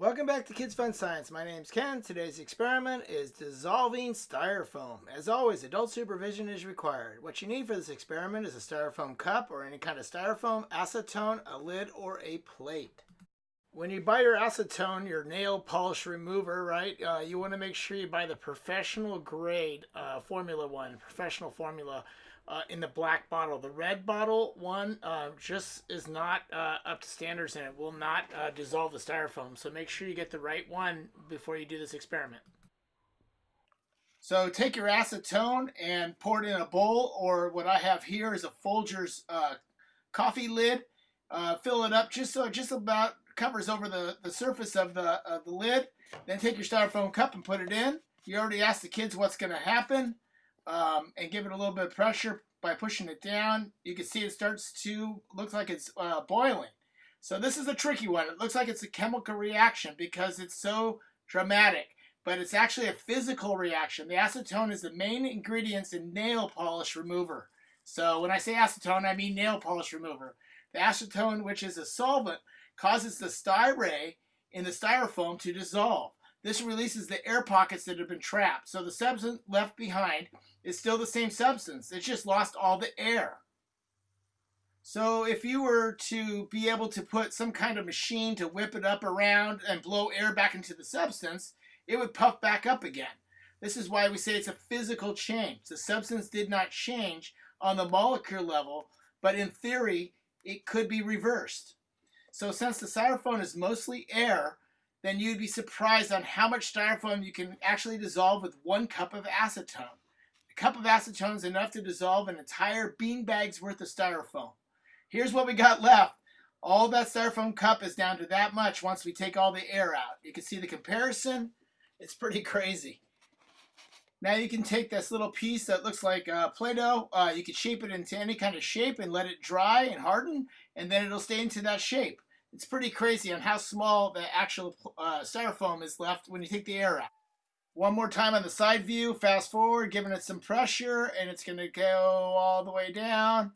Welcome back to Kids Fun Science. My name's Ken. Today's experiment is dissolving styrofoam. As always, adult supervision is required. What you need for this experiment is a styrofoam cup or any kind of styrofoam, acetone, a lid, or a plate. When you buy your acetone, your nail polish remover, right, uh, you want to make sure you buy the professional grade uh, formula one, professional formula uh, in the black bottle. The red bottle one uh, just is not uh, up to standards and it will not uh, dissolve the styrofoam. So make sure you get the right one before you do this experiment. So take your acetone and pour it in a bowl or what I have here is a Folgers coffee lid. Fill it up just so just about covers over the, the surface of the, of the lid. Then take your styrofoam cup and put it in. You already asked the kids what's going to happen um, and give it a little bit of pressure by pushing it down. You can see it starts to look like it's uh, boiling. So this is a tricky one. It looks like it's a chemical reaction because it's so dramatic, but it's actually a physical reaction. The acetone is the main ingredients in nail polish remover. So when I say acetone, I mean nail polish remover. The acetone, which is a solvent, causes the styrene in the styrofoam to dissolve. This releases the air pockets that have been trapped. So the substance left behind is still the same substance. It's just lost all the air. So if you were to be able to put some kind of machine to whip it up around and blow air back into the substance, it would puff back up again. This is why we say it's a physical change. The substance did not change on the molecular level, but in theory, it could be reversed. So since the styrofoam is mostly air, then you'd be surprised on how much styrofoam you can actually dissolve with one cup of acetone. A cup of acetone is enough to dissolve an entire bean bag's worth of styrofoam. Here's what we got left. All that styrofoam cup is down to that much once we take all the air out. You can see the comparison. It's pretty crazy. Now you can take this little piece that looks like uh, Play-Doh. Uh, you can shape it into any kind of shape and let it dry and harden, and then it'll stay into that shape. It's pretty crazy on how small the actual uh, styrofoam is left when you take the air out. One more time on the side view, fast forward, giving it some pressure, and it's going to go all the way down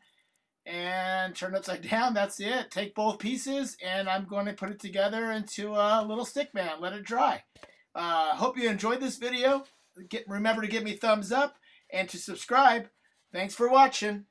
and turn upside down. That's it. Take both pieces, and I'm going to put it together into a little stick man. Let it dry. Uh, hope you enjoyed this video. Get, remember to give me thumbs up and to subscribe. Thanks for watching.